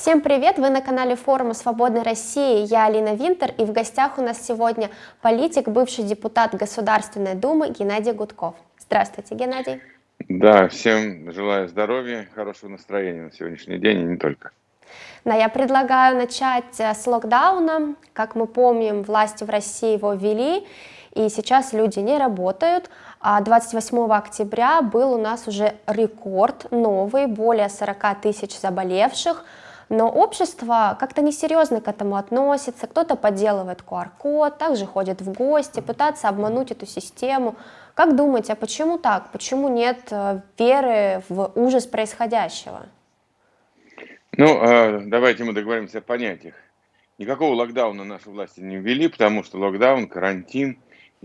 Всем привет! Вы на канале форума Свободной России. Я Алина Винтер и в гостях у нас сегодня политик, бывший депутат Государственной Думы Геннадий Гудков. Здравствуйте, Геннадий. Да, всем желаю здоровья, хорошего настроения на сегодняшний день и не только. Да, я предлагаю начать э, с локдауна. Как мы помним, власти в России его ввели, и сейчас люди не работают. А 28 октября был у нас уже рекорд новый, более 40 тысяч заболевших, но общество как-то несерьезно к этому относится, кто-то подделывает QR-код, также ходит в гости, пытается обмануть эту систему. Как думаете, а почему так? Почему нет э, веры в ужас происходящего? Ну, а, давайте мы договоримся о понятиях. Никакого локдауна наши власти не ввели, потому что локдаун, карантин,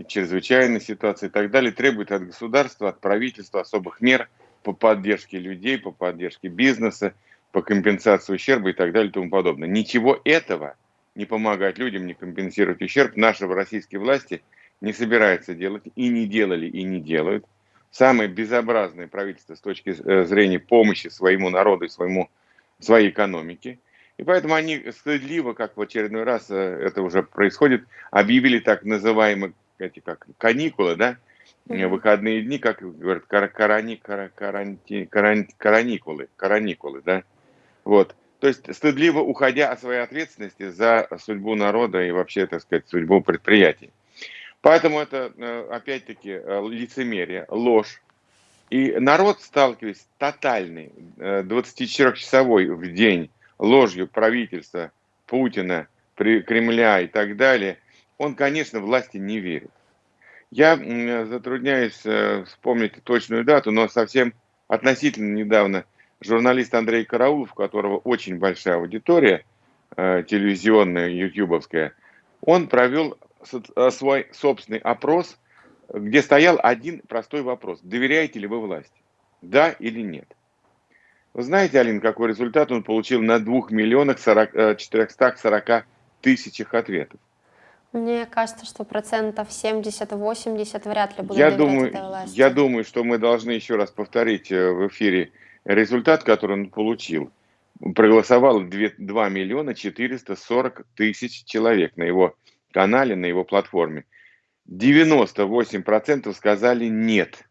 чрезвычайная ситуация и так далее требует от государства, от правительства особых мер по поддержке людей, по поддержке бизнеса, по компенсации ущерба и так далее и тому подобное. Ничего этого не помогать людям, не компенсировать ущерб наши российские власти не собираются делать и не делали и не делают. Самое безобразное правительство с точки э, зрения помощи своему народу и своему, своей экономике. И поэтому они стыдливо, как в очередной раз э, это уже происходит, объявили так называемые эти как каникулы, да, mm-hmm. выходные дни, как говорят, карани, каранти, каран, караникулы, караникулы, да, вот. То есть стыдливо уходя от своей ответственности за судьбу народа и вообще, так сказать, судьбу предприятий. Поэтому это, э, опять-таки, э, лицемерие, ложь. И народ, сталкиваясь с тотальной 24-часовой в день ложью правительства Путина, Кремля и так далее, он, конечно, власти не верит. Я затрудняюсь э, вспомнить точную дату, но совсем относительно недавно журналист Андрей Караулов, у которого очень большая аудитория э, телевизионная, ютубовская, он провел э, свой собственный опрос, где стоял один простой вопрос. Доверяете ли вы власти? Да или нет? Вы знаете, Алин, какой результат он получил на 2 миллионах 40, 440 тысячах ответов? Мне кажется, что процентов 70-80 вряд ли будут я думаю, этой власти. Я думаю, что мы должны еще раз повторить э, в эфире результат, который он получил. Проголосовало 2, 2 миллиона 440 тысяч человек на его канале, на его платформе. 98% сказали «нет».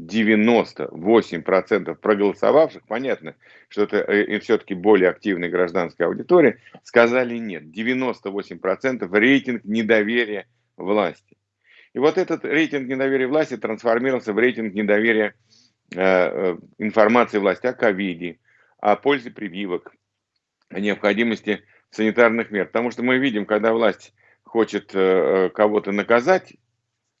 98% проголосовавших, понятно, что это э, все-таки более активная гражданская аудитория, сказали нет. 98% рейтинг недоверия власти. И вот этот рейтинг недоверия власти трансформировался в рейтинг недоверия э, информации власти о ковиде, о пользе прививок, о необходимости санитарных мер. Потому что мы видим, когда власть хочет э, кого-то наказать,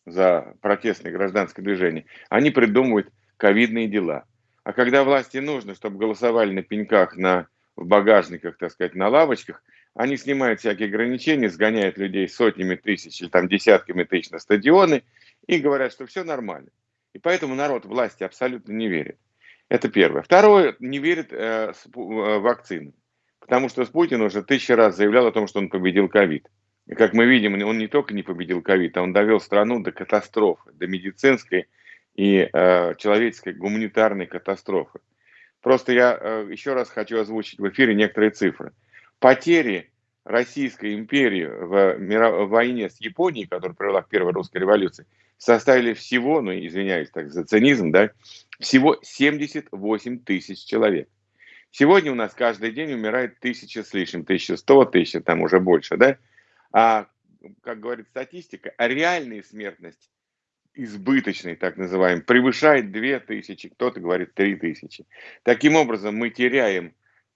за протестное гражданское движение, они придумывают ковидные дела. А когда власти нужно, чтобы голосовали на пеньках, на, в багажниках, так сказать, на лавочках, они снимают всякие ограничения, сгоняют людей сотнями тысяч или там десятками тысяч на стадионы и говорят, что все нормально. И поэтому народ власти абсолютно не верит. Это первое. Второе, не верит э, э, вакцинам. Потому что Путин уже тысячи раз заявлял о том, что он победил ковид. И как мы видим, он не только не победил ковид, а он довел страну до катастрофы, до медицинской и э, человеческой гуманитарной катастрофы. Просто я э, еще раз хочу озвучить в эфире некоторые цифры. Потери Российской империи в, в войне с Японией, которая привела к первой русской революции, составили всего, ну извиняюсь так за цинизм, да, всего 78 тысяч человек. Сегодня у нас каждый день умирает тысяча с лишним, 1100, тысяча, там уже больше, да, а, как говорит статистика, реальная смертность избыточный, так называемый, превышает 2000, кто-то говорит 3000. Таким образом, мы теряем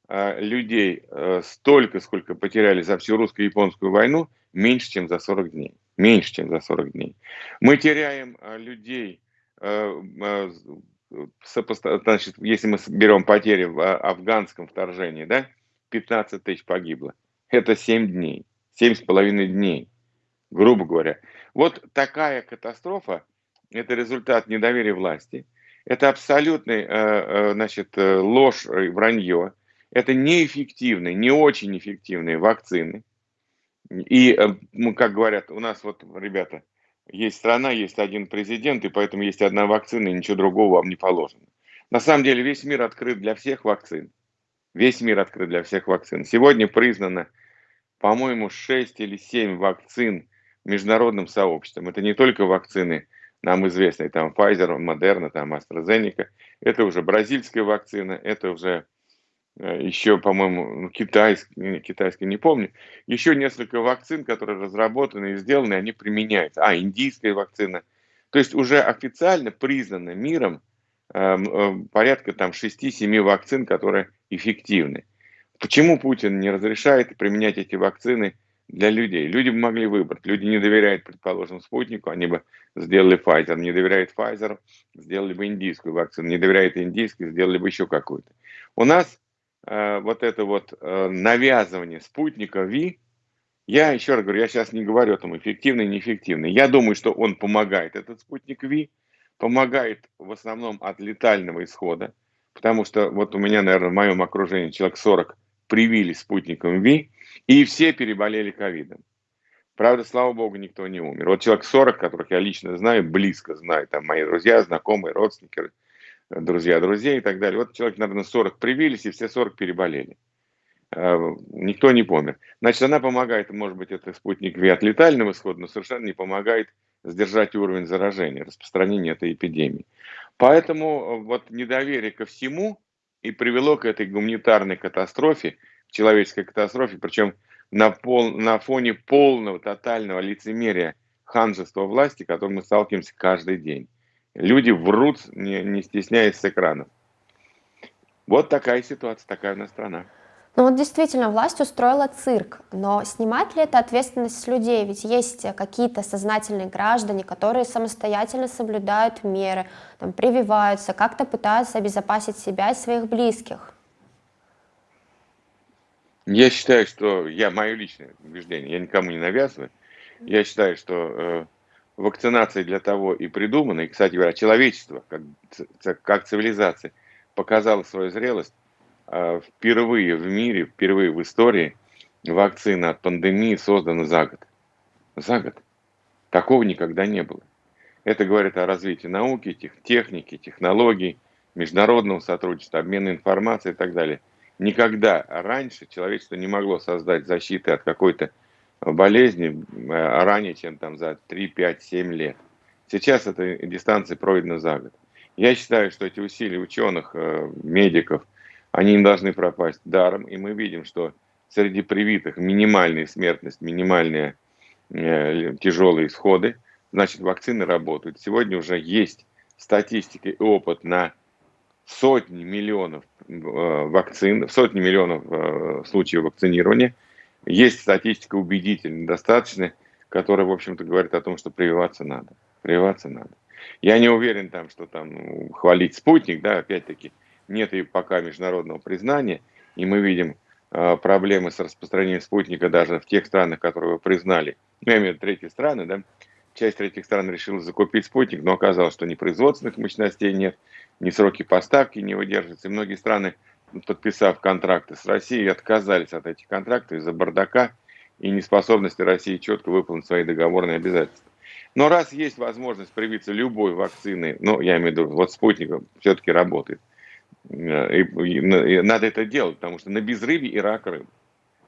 э, людей э, столько, сколько потеряли за всю русско-японскую войну, меньше, чем за 40 дней. Меньше, чем за 40 дней. Мы теряем э, людей, э, сопоста... значит, если мы берем потери в афганском вторжении, да, 15 тысяч погибло. Это 7 дней семь с половиной дней, грубо говоря. Вот такая катастрофа – это результат недоверия власти, это абсолютный, э, значит, э, ложь и вранье, это неэффективные, не очень эффективные вакцины. И, ну, как говорят, у нас вот, ребята, есть страна, есть один президент, и поэтому есть одна вакцина, и ничего другого вам не положено. На самом деле весь мир открыт для всех вакцин. Весь мир открыт для всех вакцин. Сегодня признано, по-моему, 6 или 7 вакцин международным сообществом. Это не только вакцины нам известные, там Pfizer, Moderna, там AstraZeneca. Это уже бразильская вакцина, это уже э, еще, по-моему, ну, китайская, китайская, не помню. Еще несколько вакцин, которые разработаны и сделаны, они применяются. А, индийская вакцина. То есть уже официально признано миром Эм, э, порядка там 6-7 вакцин, которые эффективны. Почему Путин не разрешает применять эти вакцины для людей? Люди бы могли выбрать. Люди не доверяют, предположим, спутнику, они бы сделали Pfizer. Не доверяют Pfizer, сделали бы индийскую вакцину. Не доверяют индийской, сделали бы еще какую-то. У нас э, вот это вот э, навязывание спутника ВИ, я еще раз говорю, я сейчас не говорю о том, эффективный, неэффективный. Я думаю, что он помогает, этот спутник ВИ, помогает в основном от летального исхода, потому что вот у меня, наверное, в моем окружении человек 40 привились спутником ВИ, и все переболели ковидом. Правда, слава богу, никто не умер. Вот человек 40, которых я лично знаю, близко знаю, там мои друзья, знакомые, родственники, друзья друзей и так далее. Вот человек, наверное, 40 привились, и все 40 переболели. А, никто не помер. Значит, она помогает, может быть, это спутник ВИ от летального исхода, но совершенно не помогает сдержать уровень заражения, распространения этой эпидемии. Поэтому э, вот недоверие ко всему и привело к этой гуманитарной катастрофе, человеческой катастрофе, причем на, пол, на фоне полного, тотального лицемерия ханжества власти, которым мы сталкиваемся каждый день. Люди врут, не, не стесняясь с экранов. Вот такая ситуация, такая у нас страна. Ну вот действительно, власть устроила цирк, но снимать ли это ответственность с людей? Ведь есть какие-то сознательные граждане, которые самостоятельно соблюдают меры, там, прививаются, как-то пытаются обезопасить себя и своих близких. Я считаю, что я мое личное убеждение, я никому не навязываю. Я считаю, что вакцинация для того и придумана, и, кстати говоря, человечество как, как цивилизация показало свою зрелость а, впервые в мире, впервые в истории вакцина от пандемии создана за год. За год. Такого никогда не было. Это говорит о развитии науки, тех, техники, технологий, международного сотрудничества, обмена информацией и так далее. Никогда раньше человечество не могло создать защиты от какой-то болезни а, ранее, чем там за 3, 5, 7 лет. Сейчас эта дистанция пройдена за год. Я считаю, что эти усилия ученых, э, медиков – они не должны пропасть даром. И мы видим, что среди привитых минимальная смертность, минимальные э, тяжелые исходы, значит вакцины работают. Сегодня уже есть статистика и опыт на сотни миллионов э, вакцин, сотни миллионов случаев вакцинирования. Есть статистика убедительная, достаточная, которая, в общем-то, говорит о том, что прививаться надо. Прививаться надо. Я не уверен, там, что там ну, хвалить спутник, да, опять-таки, нет и пока международного признания, и мы видим э, проблемы с распространением спутника даже в тех странах, которые вы признали. Ну, я имею в виду третьи страны, да, часть третьих стран решила закупить спутник, но оказалось, что ни производственных мощностей нет, ни сроки поставки не выдерживаются. И многие страны, подписав контракты с Россией, отказались от этих контрактов из-за бардака и неспособности России четко выполнить свои договорные обязательства. Но раз есть возможность привиться любой вакцины, ну, я имею в виду, вот спутник все-таки работает, Э, и, и надо это делать, потому что на безрыбье и рак рыб.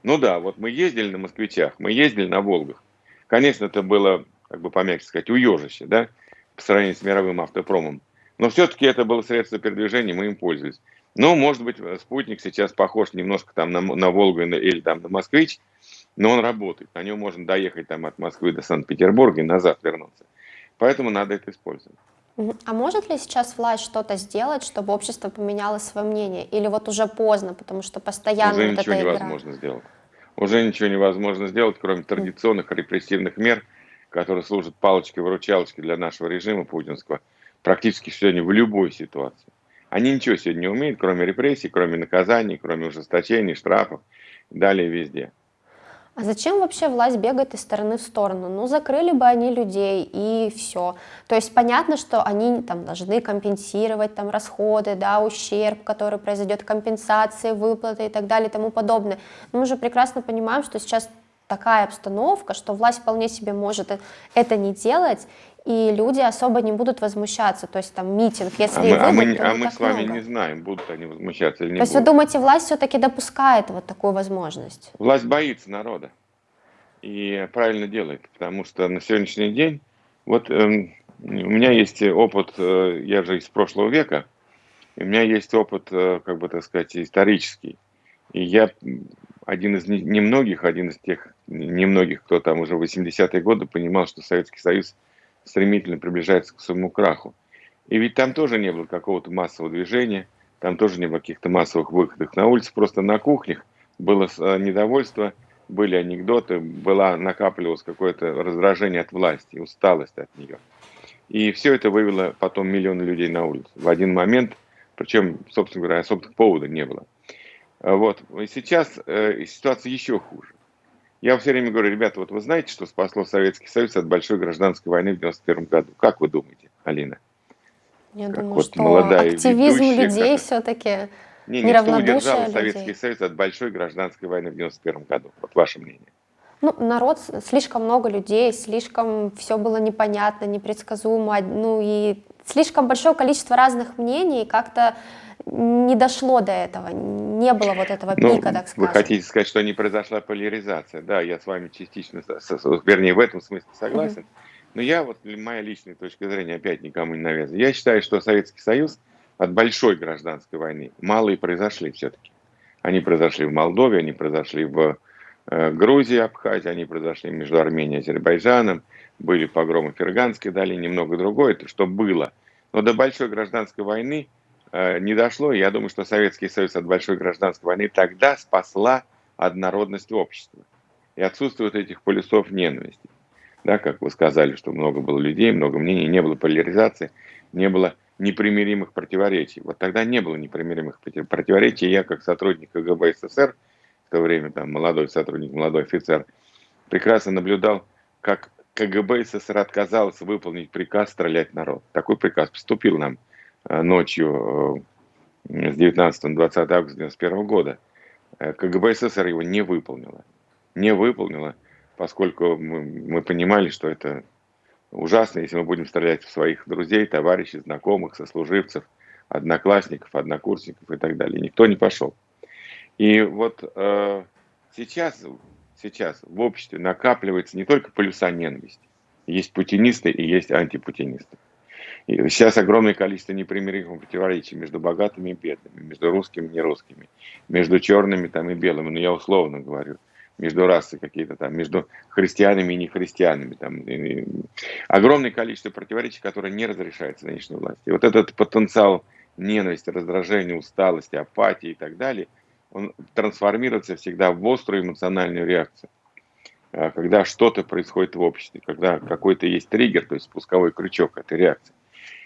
Ну да, вот мы ездили на москвичах, мы ездили на Волгах. Конечно, это было, как бы помягче сказать, уежище, да, по сравнению с мировым автопромом. Но все-таки это было средство передвижения, мы им пользовались. Ну, может быть, спутник сейчас похож немножко там на, на Волгу или там на Москвич, но он работает. На нем можно доехать там от Москвы до Санкт-Петербурга и назад вернуться. Поэтому надо это использовать. А может ли сейчас власть что-то сделать, чтобы общество поменяло свое мнение? Или вот уже поздно, потому что постоянно Уже вот ничего эта невозможно игра? сделать. Уже ничего невозможно сделать, кроме традиционных репрессивных мер, которые служат палочкой-выручалочкой для нашего режима путинского, практически сегодня в любой ситуации. Они ничего сегодня не умеют, кроме репрессий, кроме наказаний, кроме ужесточений, штрафов, далее везде. А зачем вообще власть бегает из стороны в сторону? Ну, закрыли бы они людей и все. То есть понятно, что они там должны компенсировать там расходы, да, ущерб, который произойдет, компенсации, выплаты и так далее и тому подобное. Но мы же прекрасно понимаем, что сейчас такая обстановка, что власть вполне себе может это не делать, и люди особо не будут возмущаться, то есть там митинг, если а мы, выйдут, а мы, то а мы с вами много. не знаем, будут они возмущаться или не То есть будут. вы думаете, власть все-таки допускает вот такую возможность? Власть боится народа и правильно делает, потому что на сегодняшний день, вот эм, у меня есть опыт, э, я же из прошлого века, у меня есть опыт, э, как бы так сказать, исторический. И я один из немногих, один из тех немногих, кто там уже в 80-е годы понимал, что Советский Союз стремительно приближается к своему краху. И ведь там тоже не было какого-то массового движения, там тоже не было каких-то массовых выходов на улицу, просто на кухнях было э, недовольство, были анекдоты, была, накапливалось какое-то раздражение от власти, усталость от нее. И все это вывело потом миллионы людей на улицу в один момент, причем, собственно говоря, особых повода не было. Вот. И сейчас э, ситуация еще хуже. Я все время говорю, ребята, вот вы знаете, что спасло Советский Союз от большой гражданской войны в 91 году? Как вы думаете, Алина? Я как думаю, вот что молодая активизм ведущая, людей как- все-таки Не, не что удержало людей. Советский Союз от большой гражданской войны в 91 году? Вот ваше мнение. Ну, народ, слишком много людей, слишком все было непонятно, непредсказуемо, ну и слишком большое количество разных мнений, как-то не дошло до этого, не было вот этого Ну, пика, так вы скажем. хотите сказать, что не произошла поляризация? Да, я с вами частично, вернее, в этом смысле согласен. Но я, вот моя личная точка зрения, опять никому не навязываю. Я считаю, что Советский Союз от большой гражданской войны мало и произошли все-таки. Они произошли в Молдове, они произошли в э, Грузии, Абхазии, они произошли между Арменией и Азербайджаном, были погромы в Ферганской долине, немного другое, это что было. Но до большой гражданской войны не дошло, я думаю, что Советский Союз от большой гражданской войны тогда спасла однородность общества. И отсутствует этих полюсов ненависти. Да, как вы сказали, что много было людей, много мнений, не было поляризации, не было непримиримых противоречий. Вот тогда не было непримиримых проти- противоречий. Я, как сотрудник КГБ СССР, в то время там молодой сотрудник, молодой офицер, прекрасно наблюдал, как КГБ СССР отказался выполнить приказ стрелять народ. Такой приказ поступил нам э, ночью э, с 19 на 20 августа 1991 года. Э, КГБ СССР его не выполнила. Не выполнила, поскольку мы, мы понимали, что это ужасно, если мы будем стрелять в своих друзей, товарищей, знакомых, сослуживцев, одноклассников, однокурсников и так далее. Никто не пошел. И вот э, сейчас, сейчас в обществе накапливается не только полюса ненависти. Есть путинисты и есть антипутинисты. И сейчас огромное количество непримиримых противоречий между богатыми и бедными, между русскими и нерусскими, между черными там, и белыми, но я условно говорю, между расой какие-то там, между христианами и нехристианами. Там, и- и- огромное количество противоречий, которые не разрешаются нынешней власти. И вот этот потенциал ненависти, раздражения, усталости, апатии и так далее, он трансформируется всегда в острую эмоциональную реакцию. А, Когда что-то происходит в обществе, когда какой-то есть триггер, то есть спусковой крючок этой реакции.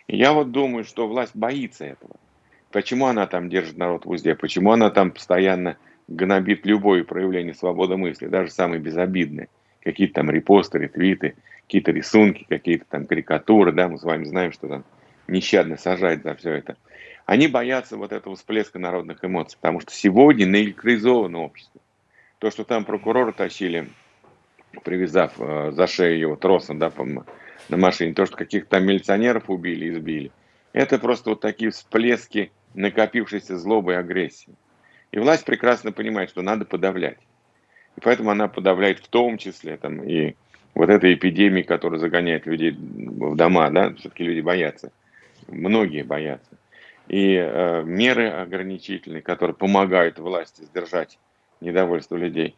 Я вот думаю, что власть боится этого. Почему она там держит народ в узде? Почему она там постоянно гнобит любое проявление свободы мысли, даже самые безобидные? Какие-то там репосты, ретвиты, какие-то рисунки, какие-то там карикатуры, да, мы с вами знаем, что там нещадно сажать за все это. Они боятся вот этого всплеска народных эмоций, потому что сегодня наэлектризовано общество. То, что там прокурора тащили, привязав э, за шею его тросом, да, по- на машине, то, что каких-то милиционеров убили, избили, это просто вот такие всплески накопившейся злобы и агрессии. И власть прекрасно понимает, что надо подавлять. И поэтому она подавляет в том числе там, и вот этой эпидемии, которая загоняет людей в дома, да, все-таки люди боятся. Многие боятся. И э, меры ограничительные, которые помогают власти сдержать недовольство людей.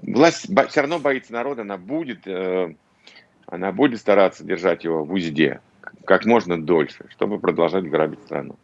Власть все равно боится народа, она будет, э, она будет стараться держать его в узде как можно дольше, чтобы продолжать грабить страну.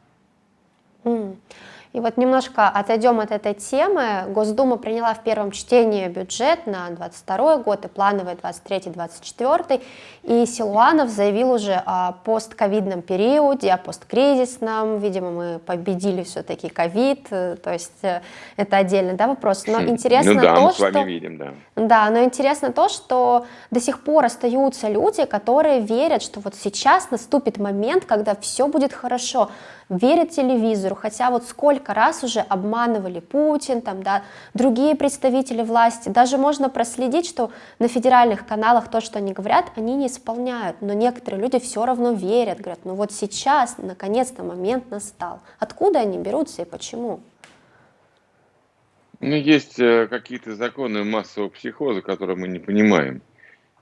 И вот немножко отойдем от этой темы. Госдума приняла в первом чтении бюджет на 22 год и плановый 23-24. И Силуанов заявил уже о постковидном периоде, о посткризисном. Видимо, мы победили все-таки ковид, э, то есть э, это отдельный да, вопрос. Но Хм, интересно ну да, то, мы с что... вами видим, да. Да, но интересно то, что до сих пор остаются люди, которые верят, что вот сейчас наступит момент, когда все будет хорошо, верят телевизору, хотя вот сколько раз уже обманывали Путин, там, да, другие представители власти. Даже можно проследить, что на федеральных каналах то, что они говорят, они не исполняют. Но некоторые люди все равно верят, говорят, ну вот сейчас, наконец-то момент настал. Откуда они берутся и почему? Ну, есть э, какие-то законы массового психоза, которые мы не понимаем.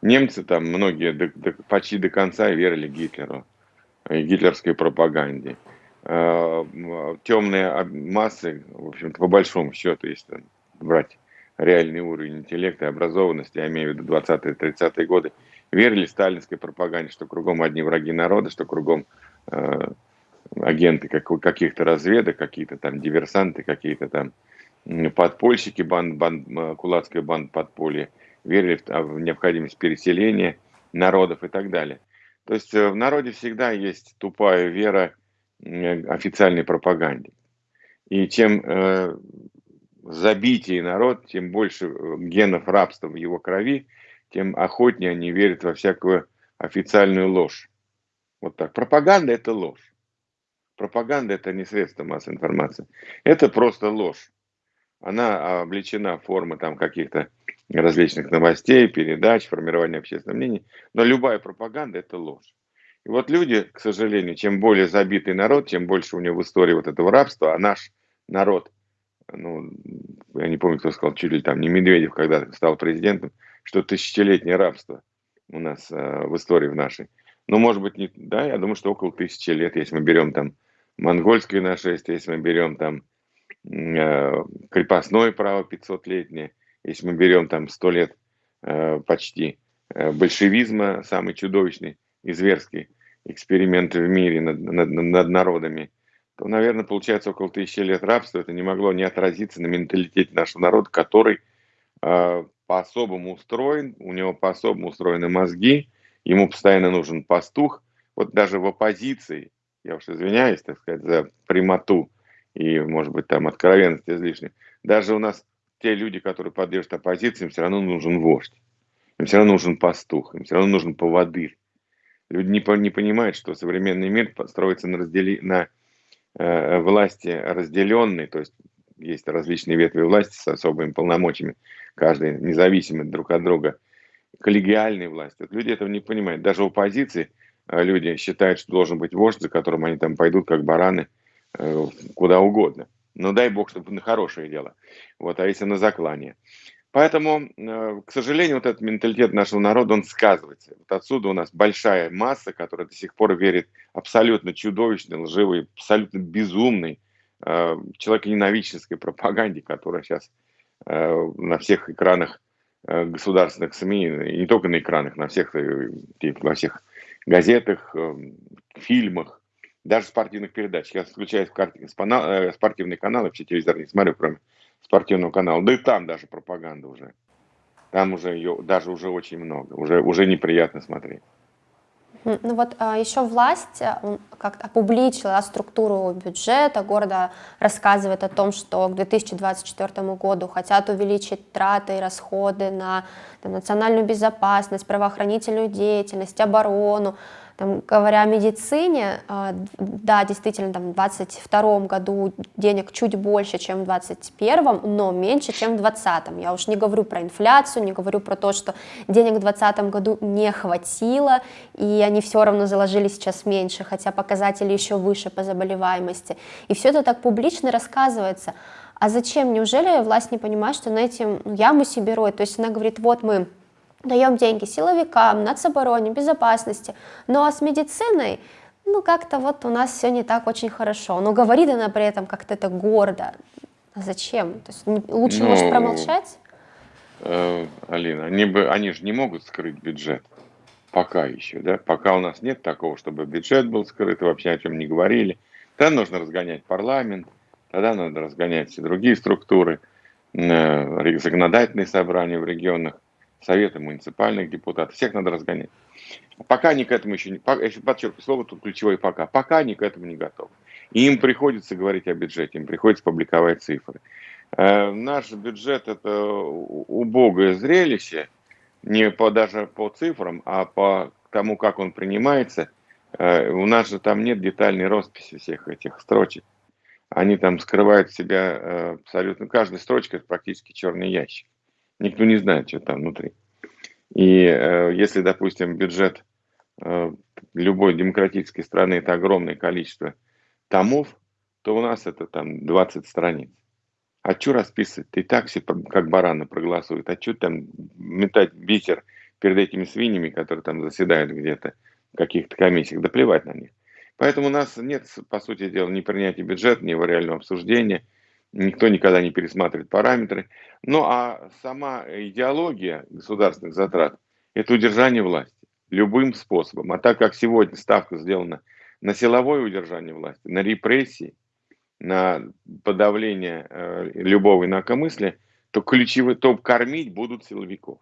Немцы там многие до, до, почти до конца верили Гитлеру и гитлерской пропаганде. Э, темные массы, в общем-то, по большому счету, если брать реальный уровень интеллекта и образованности, я имею в виду 20-30-е годы, верили сталинской пропаганде, что кругом одни враги народа, что кругом э, агенты как, каких-то разведок, какие-то там диверсанты, какие-то там подпольщики, банд, банд, кулацкая банда подполья, верили в, в необходимость переселения народов и так далее. То есть э, в народе всегда есть тупая вера официальной пропаганде. И чем э, забитее народ, тем больше э, генов рабства в его крови, тем охотнее они верят во всякую официальную ложь. Вот так. Пропаганда – это ложь. Пропаганда – это не средство массовой информации. Это просто ложь она облечена в формы там каких-то различных новостей, передач, формирования общественного мнения. Но любая пропаганда – это ложь. И вот люди, к сожалению, чем более забитый народ, чем больше у него в истории вот этого рабства, а наш народ, ну, я не помню, кто сказал, чуть ли там не Медведев, когда стал президентом, что тысячелетнее рабство у нас э, в истории в нашей. Ну, может быть, не, да, я думаю, что около тысячи лет, если мы берем там монгольское нашествие, если мы берем там Э, крепостное право 500-летнее, если мы берем там 100 лет э, почти э, большевизма, самый чудовищный и зверский эксперимент в мире над, над, над народами, то, наверное, получается около тысячи лет рабства. Это не могло не отразиться на менталитете нашего народа, который э, по-особому устроен, у него по-особому устроены мозги, ему постоянно нужен пастух. Вот даже в оппозиции, я уж извиняюсь, так сказать, за прямоту, и, может быть, там откровенность излишняя. Даже у нас те люди, которые поддерживают оппозицию, им все равно нужен вождь, им все равно нужен пастух, им все равно нужен поводырь. Люди не, не понимают, что современный мир строится на, раздели, на э, власти разделенной, то есть есть различные ветви власти с особыми полномочиями, каждый независимый друг от друга, коллегиальной власти. Вот люди этого не понимают. Даже в оппозиции э, люди считают, что должен быть вождь, за которым они там пойдут, как бараны, Э, куда угодно. Но дай бог, чтобы на хорошее дело. Вот, а если на заклание. Поэтому, э, к сожалению, вот этот менталитет нашего народа, он сказывается. Вот отсюда у нас большая масса, которая до сих пор верит абсолютно чудовищной, лживой, абсолютно безумной, э, человеконенавидческой пропаганде, которая сейчас на всех экранах государственных СМИ, и не только на экранах, на всех, во всех газетах, фильмах, даже спортивных передач. Я включаю э, спортивный канал, вообще телевизор не смотрю, кроме спортивного канала. Да и там даже пропаганда уже. Там уже ее даже уже очень много. Уже, уже неприятно смотреть. Ну вот а, еще власть э, как-то опубличила структуру бюджета города, рассказывает о том, что к 2024 году хотят увеличить траты и расходы на там, национальную безопасность, правоохранительную деятельность, оборону. Там, говоря о медицине, а, да, действительно, там, в 2022 году денег чуть больше, чем в 2021, но меньше, чем в 2020. Я уж не говорю про инфляцию, не говорю про то, что денег в 2020 году не хватило, и они все равно заложили сейчас меньше, хотя показатели еще выше по заболеваемости. И все это так публично рассказывается. А зачем? Неужели власть не понимает, что на этим ну, яму себе роет? То есть она говорит, вот мы даем деньги силовикам, нацобороне, безопасности, ну а с медициной, ну как-то вот у нас все не так очень хорошо, но говорит она при этом как-то это гордо, а зачем? То есть лучше, ну, может, промолчать? Э, Алина, они, бы, они же не могут скрыть бюджет, пока еще, да, пока у нас нет такого, чтобы бюджет был скрыт, вообще о чем не говорили, тогда нужно разгонять парламент, тогда надо разгонять все другие структуры, э, законодательные собрания в регионах, советы муниципальных депутатов, всех надо разгонять. Пока они к этому еще не, я еще подчеркиваю слово тут ключевое пока, пока они к этому не готовы. И им приходится говорить о бюджете, им приходится публиковать цифры. Э, наш бюджет это убогое зрелище, не по, даже по цифрам, а по тому, как он принимается. Э, у нас же там нет детальной росписи всех этих строчек. они там скрывают в себя э, абсолютно, каждая строчка это практически черный ящик. Никто не знает, что там внутри. И э, если, допустим, бюджет э, любой демократической страны это огромное количество томов, то у нас это там 20 страниц. А что расписывать? И так все как бараны проголосуют. А что там метать бисер перед этими свиньями, которые там заседают где-то в каких-то комиссиях? Да плевать на них. Поэтому у нас нет, по сути дела, ни принятия бюджета, ни его реального обсуждения. Никто никогда не пересматривает параметры. Ну а сама идеология государственных затрат – это удержание власти любым способом. А так как сегодня ставка сделана на силовое удержание власти, на репрессии, на подавление э, любого инакомыслия, то ключевой топ кормить будут силовиков.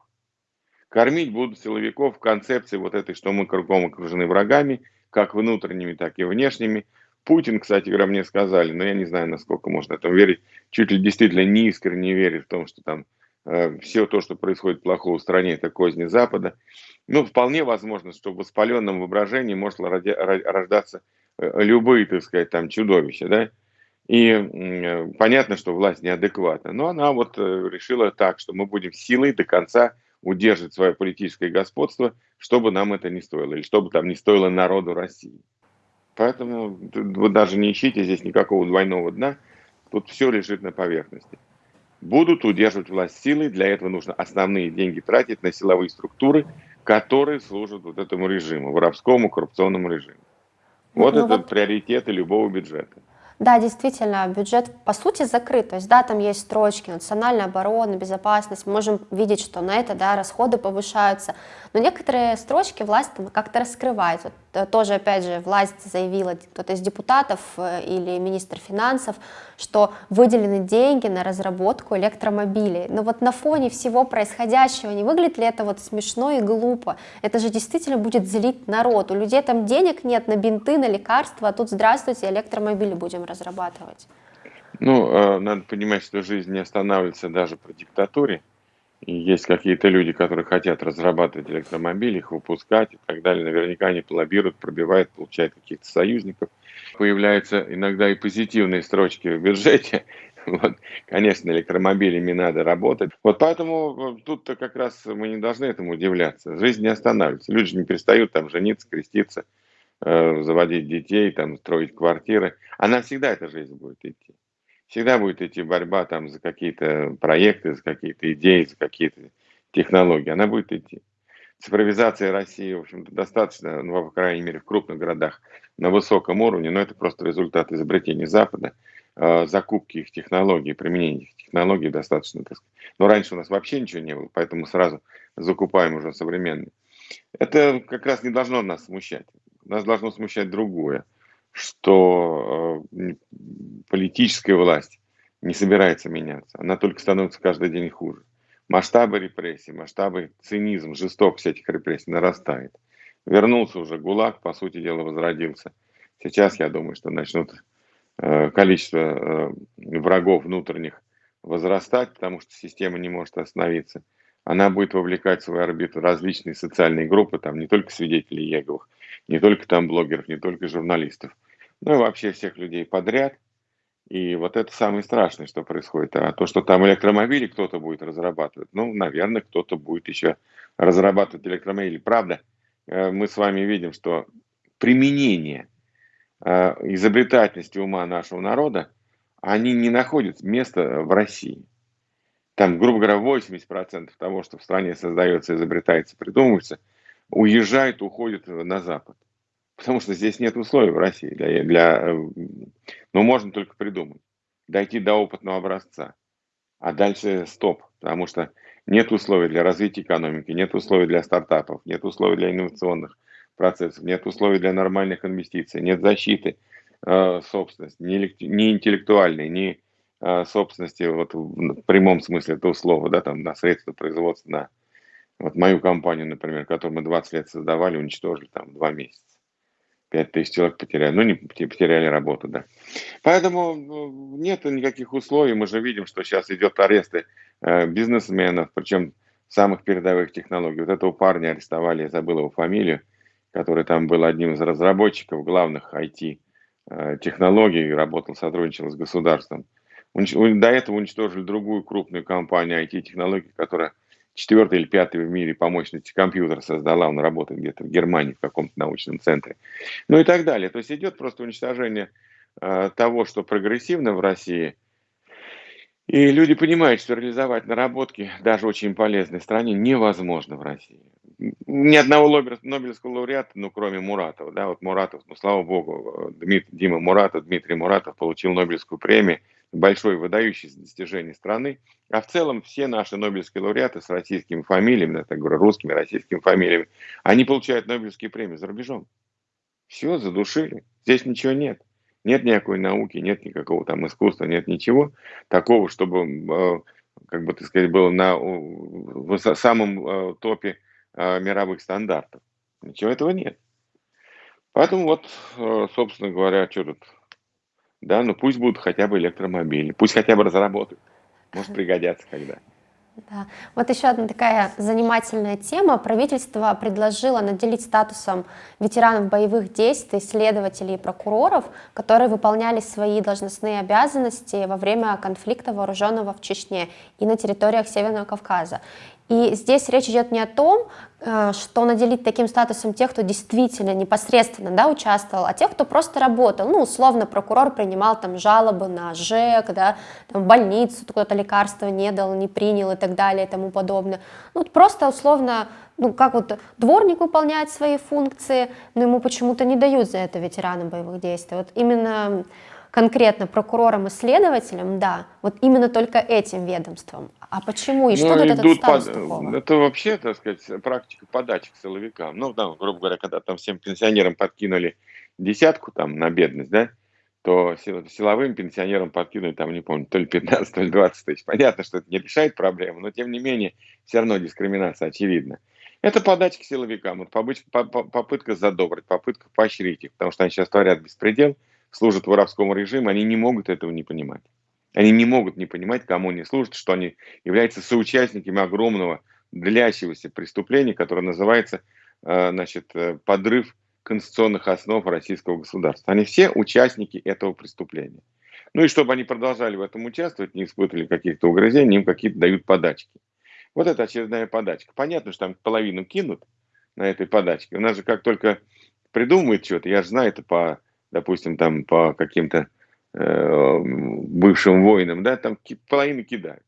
Кормить будут силовиков в концепции вот этой, что мы кругом окружены врагами, как внутренними, так и внешними. Путин, кстати говоря, мне сказали, но я не знаю, насколько можно этому верить, чуть ли действительно не искренне верит в том, что там э, все то, что происходит плохого в стране, это козни Запада. Ну, вполне возможно, что в воспаленном воображении может рождаться э, любые, так сказать, там чудовища, да, и э, понятно, что власть неадекватна, но она вот э, решила так, что мы будем силой до конца удерживать свое политическое господство, чтобы нам это не стоило, или чтобы там не стоило народу России. Поэтому вы даже не ищите здесь никакого двойного дна, тут все лежит на поверхности. Будут удерживать власть силой, для этого нужно основные деньги тратить на силовые структуры, которые служат вот этому режиму, воровскому, коррупционному режиму. Вот ну, это вот... приоритеты любого бюджета. Да, действительно, бюджет по сути закрыт, то есть да, там есть строчки, национальная оборона, безопасность, мы можем видеть, что на это, да, расходы повышаются, но некоторые строчки власть как-то раскрывает. Вот, тоже, опять же, власть заявила, кто-то из депутатов э, или министр финансов, что выделены деньги на разработку электромобилей. Но вот на фоне всего происходящего, не выглядит ли это вот смешно и глупо? Это же действительно будет злить народ. У людей там денег нет на бинты, на лекарства, а тут, здравствуйте, электромобили будем разрабатывать. Ну, э, надо понимать, что жизнь не останавливается даже при диктатуре. Есть какие-то люди, которые хотят разрабатывать электромобили, их выпускать и так далее. Наверняка они лоббируют, пробивают, получают каких-то союзников. Появляются иногда и позитивные строчки в бюджете. Вот, конечно, электромобилями надо работать. Вот поэтому тут-то как раз мы не должны этому удивляться. Жизнь не останавливается. Люди не перестают там жениться, креститься, э, заводить детей, там, строить квартиры. Она всегда эта жизнь будет идти всегда будет идти борьба там за какие-то проекты, за какие-то идеи, за какие-то технологии. Она будет идти. Цифровизация России, в общем-то, достаточно, ну, по крайней мере, в крупных городах на высоком уровне, но это просто результат изобретения Запада, э, закупки их технологий, применения их технологий достаточно, так сказать. Но раньше у нас вообще ничего не было, поэтому сразу закупаем уже современные. Это как раз не должно нас смущать. Нас должно смущать другое что э, политическая власть не собирается меняться. Она только становится каждый день хуже. Масштабы репрессий, масштабы цинизм, жестокость этих репрессий нарастает. Вернулся уже ГУЛАГ, по сути дела, возродился. Сейчас, я думаю, что начнут э, количество э, врагов внутренних возрастать, потому что система не может остановиться. Она будет вовлекать в свою орбиту различные социальные группы, там не только свидетелей Еговых, не только там блогеров, не только журналистов, ну и вообще всех людей подряд. И вот это самое страшное, что происходит. А то, что там электромобили кто-то будет разрабатывать, ну, наверное, кто-то будет еще разрабатывать электромобили. Правда, э, мы с вами видим, что применение э, изобретательности ума нашего народа, они не находят места в России. Там, грубо говоря, 80% того, что в стране создается, изобретается, придумывается, уезжает, уходит на Запад. Потому что здесь нет условий в России для, для э, ну, можно только придумать, дойти до опытного образца, а дальше стоп, потому что нет условий для развития экономики, нет условий для стартапов, нет условий для инновационных процессов, нет условий для нормальных инвестиций, нет защиты э, собственности, ни, ни интеллектуальной, ни э, собственности вот, в прямом смысле этого слова, да, там, на средства производства, на вот мою компанию, например, которую мы 20 лет создавали, уничтожили там два месяца. 5 тысяч человек потеряли, ну не потеряли работу, да. Поэтому ну, нет никаких условий, мы же видим, что сейчас идет аресты э, бизнесменов, причем самых передовых технологий. Вот этого парня арестовали, я забыл его фамилию, который там был одним из разработчиков главных IT э, работал, сотрудничал с государством. До этого уничтожили другую крупную компанию IT-технологий, которая четвертый или пятый в мире по мощности компьютер создала, он работает где-то в Германии в каком-то научном центре. Ну и так далее. То есть идет просто уничтожение э, того, что прогрессивно в России. И люди понимают, что реализовать наработки даже очень полезной стране невозможно в России. Ни одного Нобелевского лауреата, ну, кроме Муратова, да, вот Муратов, ну, слава богу, Дмит, Дима Муратов, Дмитрий Муратов получил Нобелевскую премию большое выдающееся достижение страны. А в целом все наши Нобелевские лауреаты с российскими фамилиями, я так говорю, русскими, российскими фамилиями, они получают Нобелевские премии за рубежом. Все, задушили. Здесь ничего нет. Нет никакой науки, нет никакого там искусства, нет ничего такого, чтобы, э, как бы так сказать, было на в самом э, топе э, мировых стандартов. Ничего этого нет. Поэтому вот, собственно говоря, что тут да, ну пусть будут хотя бы электромобили, пусть хотя бы разработают. Может пригодятся когда. Да. Вот еще одна такая занимательная тема. Правительство предложило наделить статусом ветеранов боевых действий, следователей и прокуроров, которые выполняли свои должностные обязанности во время конфликта вооруженного в Чечне и на территориях Северного Кавказа. И здесь речь идет не о том, э, что наделить таким статусом тех, кто действительно непосредственно да, участвовал, а тех, кто просто работал. Ну, условно, прокурор принимал там жалобы на ЖЭК, да, там, больницу, кто-то лекарства не дал, не принял и так далее и тому подобное. Ну, просто условно, ну, как вот дворник выполняет свои функции, но ему почему-то не дают за это ветеранам боевых действий. Вот именно конкретно прокурорам и следователям, да, вот именно только этим ведомством. А почему? И что ну, дает этот статус под... Это вообще, так сказать, практика подачи к силовикам. Ну, да, грубо говоря, когда там всем пенсионерам подкинули десятку там на бедность, да, то силовым пенсионерам подкинули, там, не помню, то ли 15, то ли 20 тысяч. Понятно, что это не решает проблему, но тем не менее, все равно дискриминация очевидна. Это подача к силовикам, вот попытка задобрить, попытка поощрить их, потому что они сейчас творят беспредел, служат воровскому режиму, они не могут этого не понимать. Они не могут не понимать, кому они служат, что они являются соучастниками огромного длящегося преступления, которое называется э, значит, э, подрыв конституционных основ российского государства. Они все участники этого преступления. Ну и чтобы они продолжали в этом участвовать, не испытывали каких-то угрызений, им какие-то дают подачки. Вот это очередная подачка. Понятно, что там половину кинут на этой подачке. У нас же как только придумывают что-то, я же знаю это по допустим, там по каким-то э, бывшим воинам, да, там половину кидают.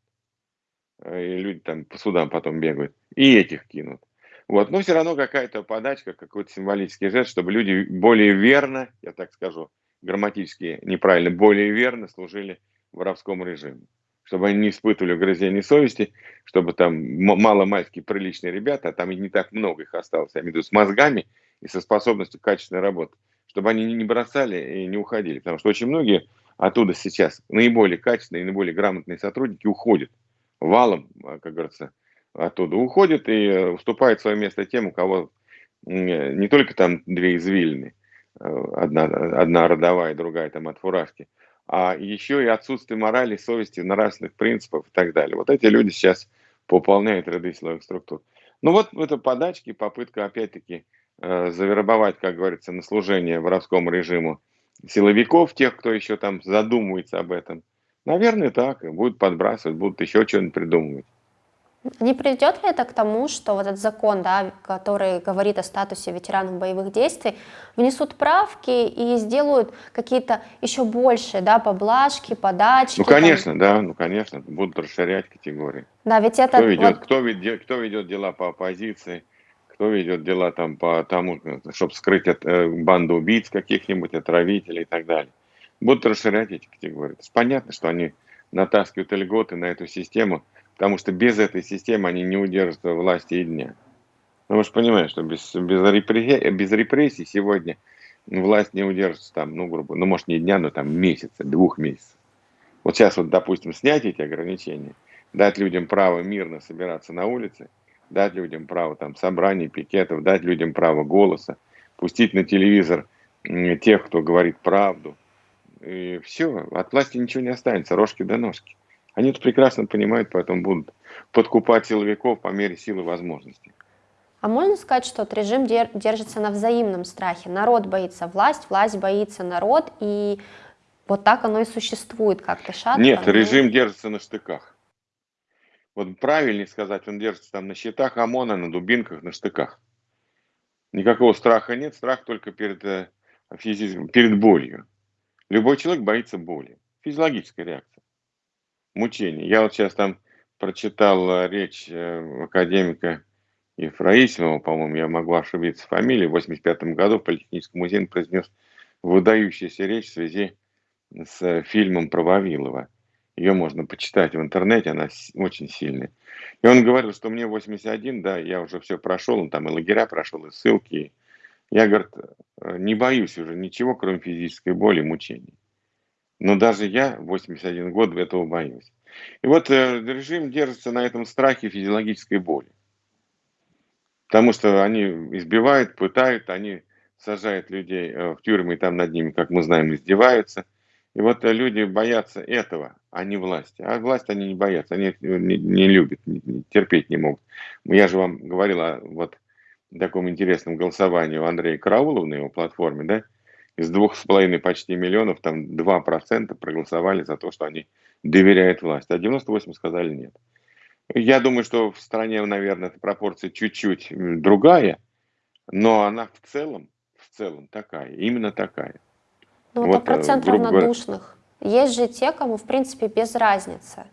И люди там по судам потом бегают. И этих кинут. Вот, но все равно какая-то подачка, какой-то символический жест, чтобы люди более верно, я так скажу, грамматически неправильно, более верно служили воровскому режиму. Чтобы они не испытывали угрызений совести, чтобы там мало-мальски приличные ребята, а там и не так много их осталось, я имею в виду с мозгами и со способностью качественной работы, чтобы они не бросали и не уходили. Потому что очень многие оттуда сейчас наиболее качественные наиболее грамотные сотрудники уходят валом, а, как говорится, оттуда уходят и э, уступают свое место тем, у кого не только там две извилины, э, одна, одна родовая, другая там от фуражки, а еще и отсутствие морали, совести, нравственных принципов и так далее. Вот эти люди сейчас пополняют ряды силовых структур. Ну вот это подачки, попытка опять-таки Э, завербовать, как говорится, на служение воровскому режиму силовиков, тех, кто еще там задумывается об этом. Наверное, так. Будут подбрасывать, будут еще что-нибудь придумывать. Не придет ли это к тому, что вот этот закон, да, который говорит о статусе ветеранов боевых действий, внесут правки и сделают какие-то еще большие да, поблажки, подачки? Ну, конечно, там... да, ну, конечно, будут расширять категории. Да, ведь это... Кто ведет, вот... кто ведет, кто ведет дела по оппозиции, кто ведет дела там по тому, чтобы скрыть от, э, банду убийц каких-нибудь, отравителей и так далее. Будут расширять эти категории. То есть понятно, что они натаскивают льготы на эту систему, потому что без этой системы они не удержат власти и дня. Ну, вы же понимаете, что без, без, репрессий, без репрессий сегодня власть не удержится там, ну, грубо, ну, может, не дня, но там месяца, двух месяцев. Вот сейчас вот, допустим, снять эти ограничения, дать людям право мирно собираться на улице – дать людям право там собраний, пикетов, дать людям право голоса, пустить на телевизор тех, кто говорит правду. И все, от власти ничего не останется, рожки до ножки. Они это прекрасно понимают, поэтому будут подкупать силовиков по мере силы возможностей. А можно сказать, что вот режим держится на взаимном страхе? Народ боится власть, власть боится народ, и вот так оно и существует как-то шатко. Нет, но... режим держится на штыках. Вот правильнее сказать, он держится там на щитах ОМОНа, на дубинках, на штыках. Никакого страха нет, страх только перед, э, физическим, перед болью. Любой человек боится боли. Физиологическая реакция. Мучение. Я вот сейчас там прочитал э, речь э, академика Ефраисимова, по-моему, я могу ошибиться фамилией, в 85 году в Политехническом музее произнес выдающуюся речь в связи с фильмом про Вавилова. Ее можно почитать в интернете, она очень сильная. И он говорил, что мне 81, да, я уже все прошел, он там и лагеря прошел, и ссылки. Я, говорит, не боюсь уже ничего, кроме физической боли и мучений. Но даже я 81 год этого боюсь. И вот э, режим держится на этом страхе физиологической боли. Потому что они избивают, пытают, они сажают людей э, в тюрьмы, и там над ними, как мы знаем, издеваются. И вот э, люди боятся этого, а не власти. А власть они не боятся, они не, не любят, не, терпеть не могут. Я же вам говорил о вот таком интересном голосовании у Андрея Караулова его платформе, да, из двух с половиной почти миллионов, там 2% проголосовали за то, что они доверяют власти, а 98 сказали нет. Я думаю, что в стране, наверное, эта пропорция чуть-чуть другая, но она в целом, в целом такая, именно такая. Ну вот, а процент равнодушных. Говоря... Есть же те, кому, в принципе, без разницы.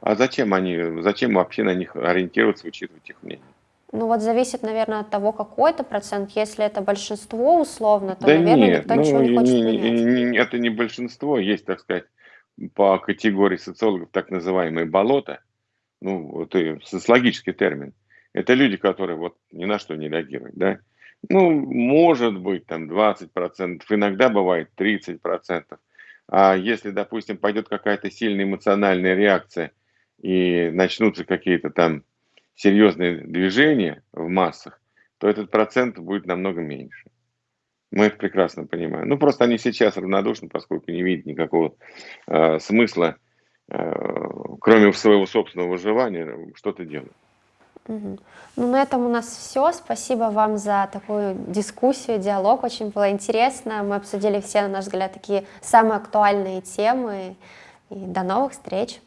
А зачем они, зачем вообще на них ориентироваться, учитывать их мнение? Ну вот зависит, наверное, от того, какой это процент. Если это большинство условно, то, да наверное, нет, никто ну, ничего не хочет не, менять. Не, не, это не большинство, есть, так сказать, по категории социологов так называемые болота, ну, это социологический термин. Это люди, которые вот ни на что не реагируют, да. Ну, может быть, там 20%, иногда бывает 30%. А если, допустим, пойдет какая-то сильная эмоциональная реакция и начнутся какие-то там серьезные движения в массах, то этот процент будет намного меньше. Мы это прекрасно понимаем. Ну, просто они сейчас равнодушны, поскольку не видят никакого э, смысла, э, кроме своего собственного выживания, что-то делать. Угу. Ну, на этом у нас все. Спасибо вам за такую дискуссию, диалог. Очень было интересно. Мы обсудили все, на наш взгляд, такие самые актуальные темы. И до новых встреч!